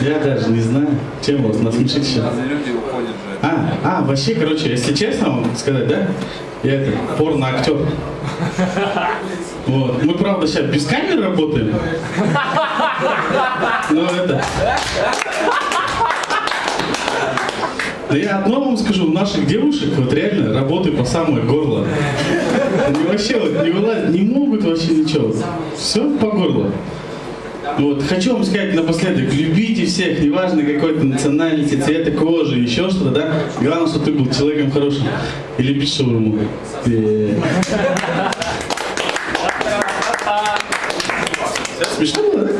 Я даже не знаю, чем вас насмешить сейчас. Люди уходят же. А, а, вообще, короче, если честно вам сказать, да, я это, порно-актер. Вот. Мы, правда, сейчас без камеры работаем. Но это... Да я одно вам скажу, у наших девушек вот реально работы по самое горло. Они вообще вот не вылазят, не могут вообще ничего. Все по горло. Вот, хочу вам сказать напоследок, любите всех, неважно какой то национальности, цвета кожи, еще что-то, да? Главное, чтобы ты был человеком хорошим. И любить шаурму. Э. Смешно было, да?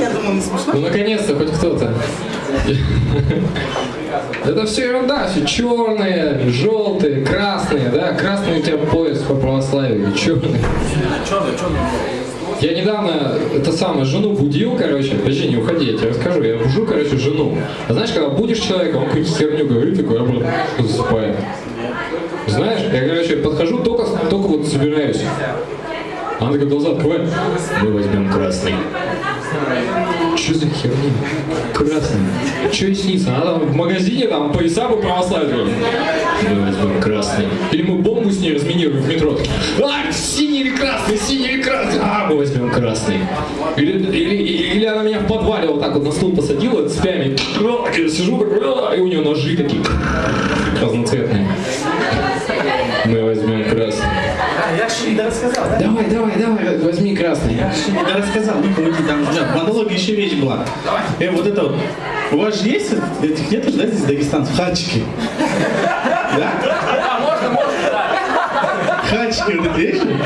Я думал, не смешно. Ну, наконец-то, хоть кто-то. Это все ерунда, все черные, желтые, красные, да? Красный у тебя пояс по православию, черный. Я недавно, это самое, жену будил, короче, подожди, не уходи, я тебе расскажу, я бужу, короче, жену. А знаешь, когда будешь человека, он какую-то херню говорит, такой, а вот, засыпает. Знаешь, я, короче, подхожу, только, только вот собираюсь. Она такая глаза открывает, мы возьмем красный. Что за херня? Красный. Что и снится? Она там в магазине там пояса бы православие. Мы возьмем красный. Или мы бомбу с ней разминируем в метро. А, синий или красный, синий или красный. А, мы возьмем красный. Или, или, или она меня в подвале вот так вот на стул посадила цепями. Я сижу, «А», и у нее ножи такие разноцветные. Мы возьмем красный. Я же не рассказал, да? Давай, давай, давай, возьми красный. Я же не рассказал, ну помоги, там, да, в монологе еще вещь была. Э, вот это вот. У вас же есть этих нет же, да, здесь дагестанцев? Хачики. Да? Хачики вот эти же?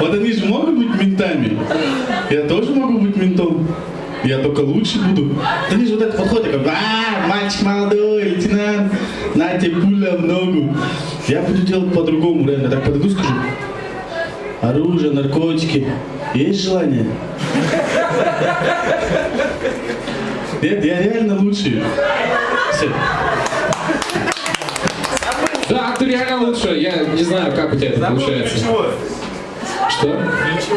Вот они же могут быть ментами. Я тоже могу быть ментом. Я только лучше буду. Они же вот это подходят, как, а, мальчик молодой, лейтенант, на тебе пуля в ногу. Я буду делать по-другому, реально. Так подойду, скажу, оружие, наркотики. Есть желание? Нет, я реально лучший. Все. Да, ты реально лучше. Я не знаю, как у тебя это получается. Что?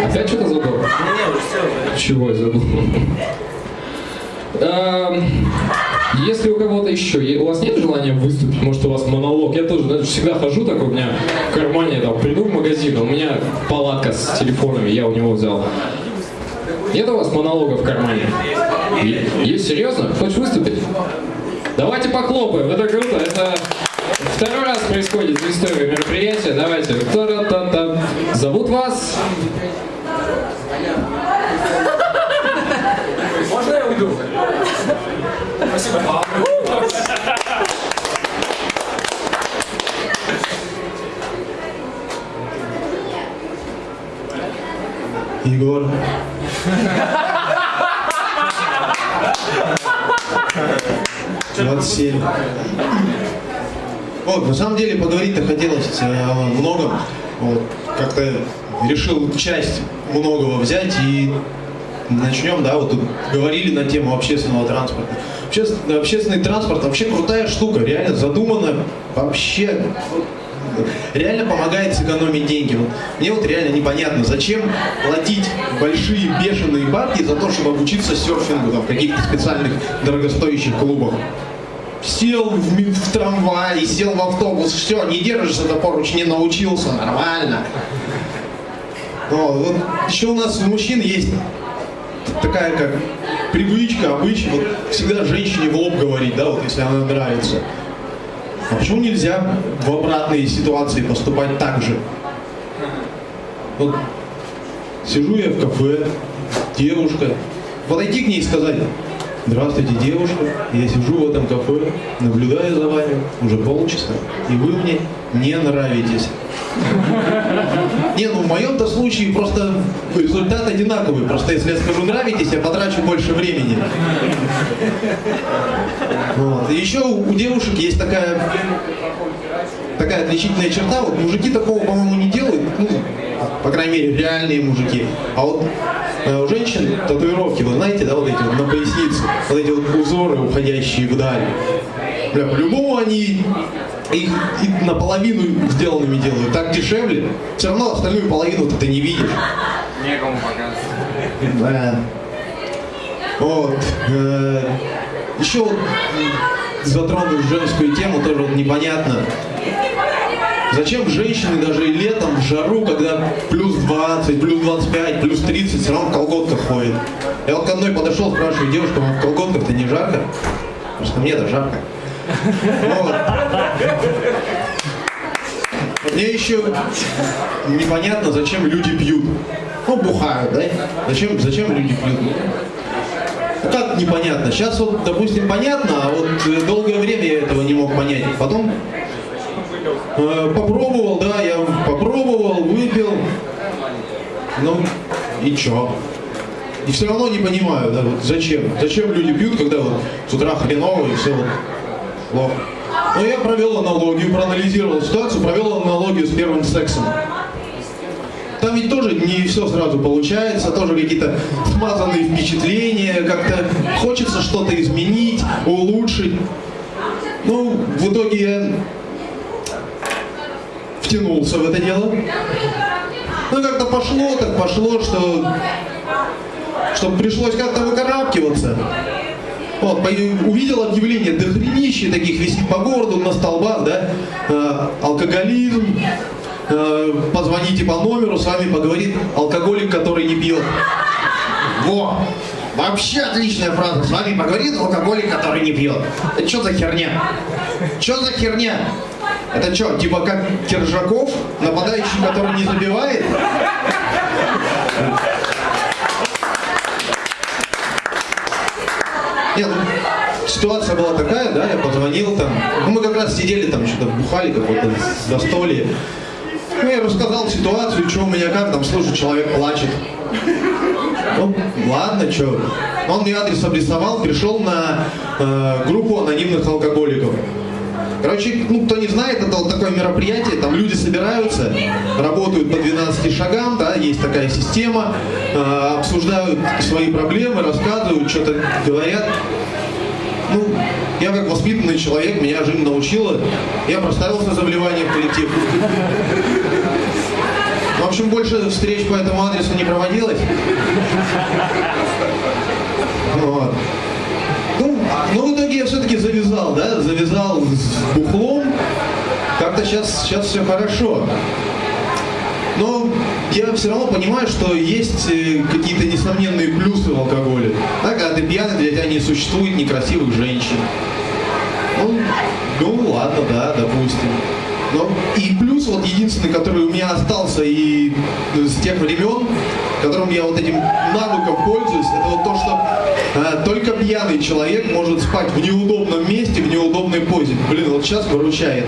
Опять что-то забыл? Чего я забыл? Эм, Если у кого-то еще, у вас нет желания выступить, может у вас монолог, я тоже знаешь, всегда хожу такой, у меня в кармане, там, приду в магазин, а у меня палатка с телефонами, я у него взял. Нет у вас монолога в кармане? Есть, серьезно? Хочешь выступить? Давайте похлопаем, это круто, это второй раз происходит в истории мероприятия, давайте. Та-та-та-та. Зовут вас? Можно я уйду? Спасибо. Егор. Двадцать семь. Вот, на самом деле поговорить-то хотелось э, о многом. Вот, как-то решил часть многого взять и начнем, да, вот тут говорили на тему общественного транспорта. Общественный, общественный транспорт вообще крутая штука, реально задумана вообще реально помогает сэкономить деньги. Вот мне вот реально непонятно, зачем платить большие бешеные бабки за то, чтобы обучиться серфингу там, в каких-то специальных дорогостоящих клубах. Сел в, в трамвай, сел в автобус, все, не держишься за поруч, не научился, нормально. Вот, вот еще у нас у мужчин есть такая как привычка, обычай, вот всегда женщине в лоб говорить, да, вот если она нравится. А почему нельзя в обратные ситуации поступать так же? Вот сижу я в кафе, девушка, подойти к ней и сказать, здравствуйте, девушка, я сижу в этом кафе, наблюдаю за вами уже полчаса, и вы мне не нравитесь. Не, ну в моем-то случае просто результат одинаковый. Просто если я скажу нравитесь, я потрачу больше времени. Вот. Еще у девушек есть такая такая отличительная черта. Вот мужики такого, по-моему, не делают. Ну, по крайней мере, реальные мужики. А вот у женщин татуировки, вы знаете, да, вот эти вот на пояснице, вот эти вот узоры, уходящие вдаль. Бля, по-любому они их и наполовину сделанными делают. Так дешевле. Все равно остальную половину ты не видишь. Некому показывать. Да. Вот. Э, Еще вот м, затронул женскую тему, тоже вот непонятно. Зачем женщины даже летом в жару, когда плюс 20, плюс 25, плюс 30, все равно в колготках ходят? Я вот к одной подошел, спрашиваю, девушка, вам в колготках-то не жарко? Просто мне-то жарко. Вот. Мне еще непонятно, зачем люди пьют. Ну, бухают, да? Зачем, зачем люди пьют? Ну, Как непонятно? Сейчас вот, допустим, понятно, а вот э, долгое время я этого не мог понять. Потом попробовал, да, я попробовал, выпил. Ну, и чё? И все равно не понимаю, да, вот зачем? Зачем люди пьют, когда вот с утра хреново и все вот плохо? Ну, я провел аналогию, проанализировал ситуацию, провел аналогию с первым сексом. Там ведь тоже не все сразу получается, тоже какие-то смазанные впечатления, как-то хочется что-то изменить, улучшить. Ну, в итоге я втянулся в это дело. Ну, как-то пошло, так пошло, что, что пришлось как-то выкарабкиваться. Вот, увидел объявление, дохренище таких висит по городу, на столбах, да, э, алкоголизм, э, позвоните по номеру, с вами поговорит алкоголик, который не пьет. Во! Вообще отличная фраза. С вами поговорит алкоголик, который не пьет. Это что за херня? Что за херня? Это что, типа как Киржаков, нападающий, который не забивает? Нет, ну, ситуация была такая, да, я позвонил там, ну, мы как раз сидели там, что-то бухали какое-то застолье. Ну, я рассказал ситуацию, что у меня как, там, слушай, человек плачет. Ну, ладно, что. Он мне адрес обрисовал, пришел на э, группу анонимных алкоголиков. Короче, ну, кто не знает, это вот такое мероприятие, там люди собираются, работают по 12 шагам, да, есть такая система, э, обсуждают свои проблемы, рассказывают, что-то говорят. Ну, я как воспитанный человек, меня жизнь научила, я проставился за вливание в коллектив. В общем, больше встреч по этому адресу не проводилось. Вот. Ну, но в итоге я все-таки завязал, да, завязал с бухлом. Как-то сейчас, сейчас все хорошо. Но я все равно понимаю, что есть э, какие-то несомненные плюсы в алкоголе. Да, когда ты пьяный, для тебя не существует некрасивых женщин. Ну, ну ладно, да, допустим. Но и плюс вот единственный, который у меня остался и э, с тех времен, которым я вот этим навыком пользуюсь, это вот то, что э, только пьяный человек может спать в неудобном месте, в неудобной позе. Блин, вот сейчас выручает.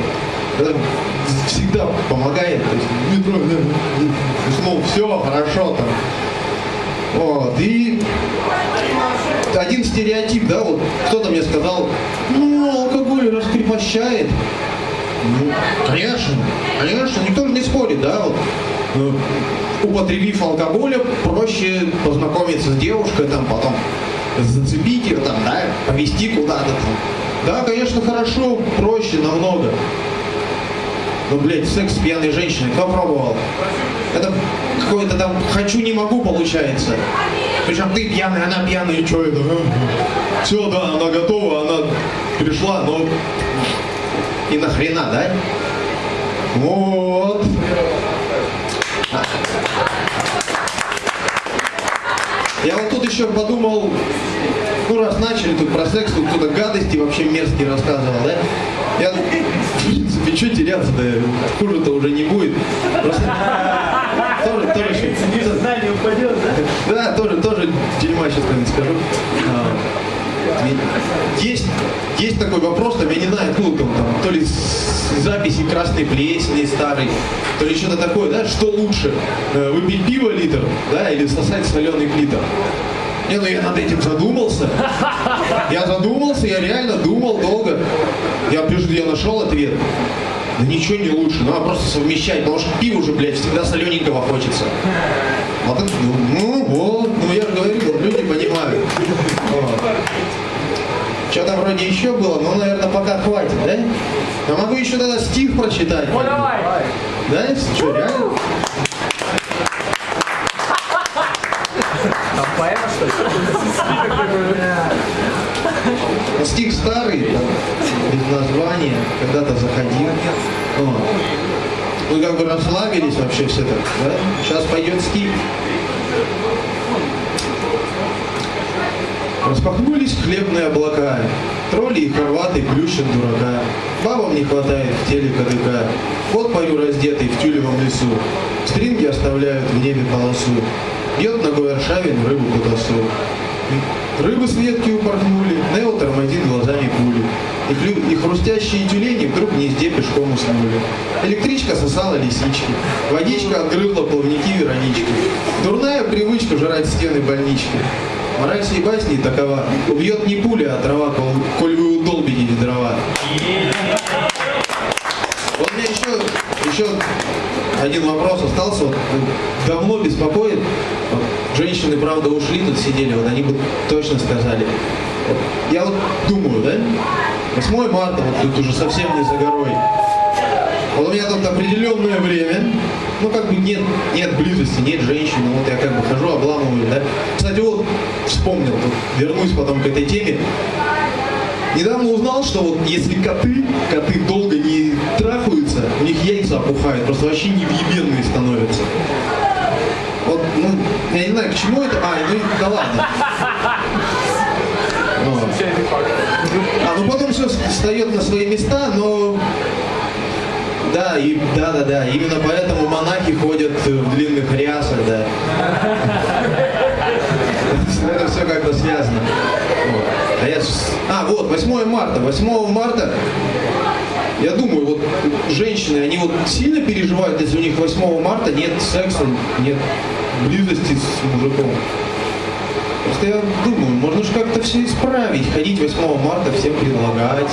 Это всегда помогает. То есть метро, да, да, уснул, все, хорошо там. Вот, и один стереотип, да, вот кто-то мне сказал, ну, алкоголь раскрепощает. Ну, конечно, конечно, никто же не спорит, да, вот, э, употребив алкоголя, проще познакомиться с девушкой, там, потом зацепить ее, там, да, повезти куда-то. Да, конечно, хорошо, проще намного. Ну, блядь, секс с пьяной женщиной, кто пробовал? Это какое-то там «хочу, не могу» получается. Причем ты пьяный, она пьяная, и что это? Все, да, она готова, она пришла, но и нахрена, да? Вот. Я вот тут еще подумал, ну раз начали тут про секс, тут кто-то гадости вообще мерзкие рассказывал, да? Я, в принципе, что теряться-то, хуже-то уже не будет. Просто тоже, тоже, Знание упадет, да? да, тоже, тоже дерьма сейчас как-нибудь скажу. Есть, есть такой вопрос, там, я не знаю, откуда там, там, то ли записи красной плесени старой, то ли что-то такое, да, что лучше, э, выпить пиво литр, да, или сосать соленый клитор. Не, ну я над этим задумался. Я задумался, я реально думал долго. Я я нашел ответ. Да ничего не лучше, надо просто совмещать, потому что пиво уже, блядь, всегда солененького хочется. Вот это, ну, вот, ну я же говорю, вот люди понимают. Что-то вроде еще было, но, наверное, пока хватит, да? Я могу еще тогда стих прочитать. Ну давай. Да, что, реально? Поэма, что ли? Ну, Стих старый, там, без названия, когда-то заходил. Вот. Мы как бы расслабились вообще все так, да? Сейчас пойдет стих. Распахнулись хлебные облака, тролли и хорваты плющат дурака. Бабам не хватает в теле кадыка, вот пою раздетый в тюлевом лесу. Стринги оставляют в небе полосу, бьет ногой Аршавин рыбу кутасу. Рыбы с ветки упорхнули, Нео тормозит глазами пули. И, и хрустящие тюлени вдруг гнезде пешком уснули. Электричка сосала лисички, водичка отгрызла плавники Веронички. Дурная привычка жрать стены больнички. Мораль всей басни такова. Убьет не пуля, а трава, кол- коль вы удолбите дрова. Вот мне еще, еще один вопрос остался. Вот, ну, давно беспокоит. Вот, женщины, правда, ушли, тут сидели, вот они бы точно сказали. Вот, я вот думаю, да? 8 марта, вот тут уже совсем не за горой. Вот у меня тут определенное время, ну как бы нет, нет близости, нет женщины, вот я как бы хожу, обламываю, да. Кстати, вот вспомнил, тут вернусь потом к этой теме. Недавно узнал, что вот если коты, коты долго не трахаются, у них яйца опухают, просто вообще невъебенные становятся. Вот, ну, я не знаю, к чему это. А, ну да ладно. Вот. А, ну потом все встает на свои места, но да, и да, да, да. Именно поэтому монахи ходят в длинных рясах, да. Это все как-то связано. А я А, вот, 8 марта. 8 марта женщины, они вот сильно переживают, если у них 8 марта нет секса, нет близости с мужиком. Просто я думаю, можно же как-то все исправить, ходить 8 марта, всем предлагать.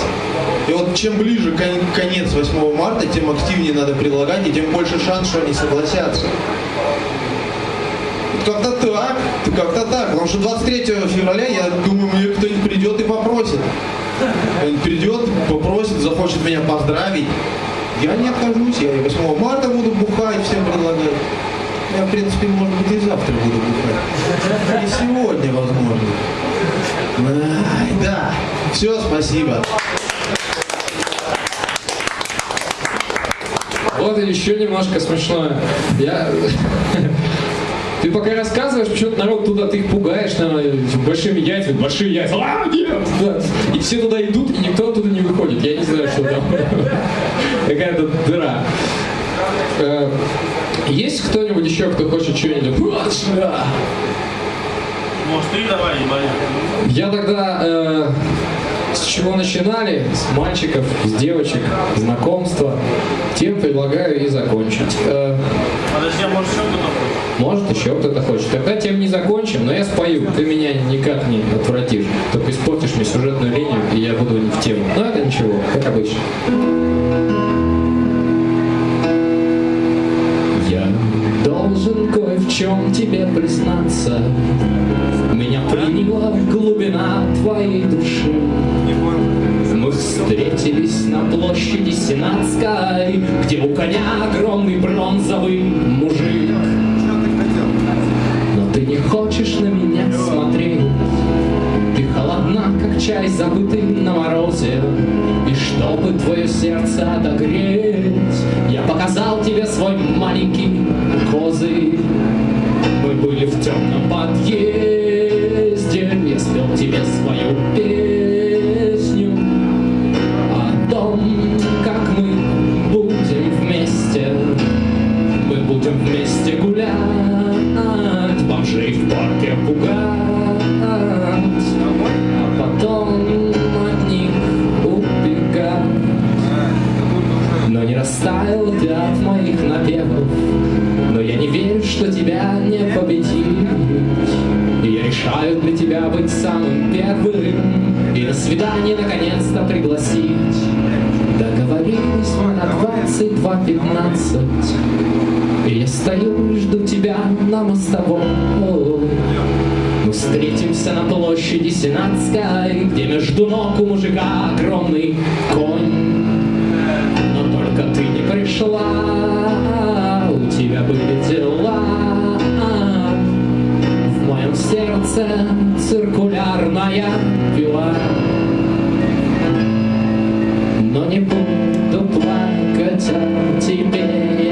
И вот чем ближе кон- конец 8 марта, тем активнее надо предлагать, и тем больше шанс, что они согласятся. Как-то так, как-то так. Потому что 23 февраля, я думаю, мне кто-нибудь придет и попросит. Он придет, попросит, захочет меня поздравить. Я не откажусь, я и 8 марта буду бухать, всем предлагать. Я, в принципе, может быть, и завтра буду бухать. И сегодня, возможно. Ай, да. Все, спасибо. Вот еще немножко смешное. Я... Ты пока рассказываешь, почему-то народ туда, ты их пугаешь, наверное, большими яйцами, большие яйца, а, нет, да. И все туда идут, и никто оттуда не выходит. Я не знаю, что там. Какая-то дыра. Э, Есть кто-нибудь еще, кто хочет что-нибудь? Может, ты давай, боись. Я тогда э, с чего начинали? С мальчиков, с девочек, знакомства. Тем предлагаю и закончить. Э, Подожди, а может, еще кто-то? Может, еще кто-то хочет. Тогда тем не закончим, но я спою. Ты меня никак не отвратишь. Только испортишь мне сюжетную линию, и я буду не в тему. Но это ничего, как обычно. Я должен кое в чем тебе признаться. Меня приняла глубина твоей души. Мы встретились на площади Сенатской, где у коня огромный бронзовый мужик. Не хочешь на меня смотреть, ты холодна, как чай, забытый на морозе. И чтобы твое сердце отогреть, я показал тебе свой маленький козырь. Мы были в темном подъезде, стою жду тебя на мостовой Мы встретимся на площади Сенатской Где между ног у мужика огромный конь. Но только ты не пришла У тебя были дела. В моем сердце циркулярная пила. Но не буду плакать о тебе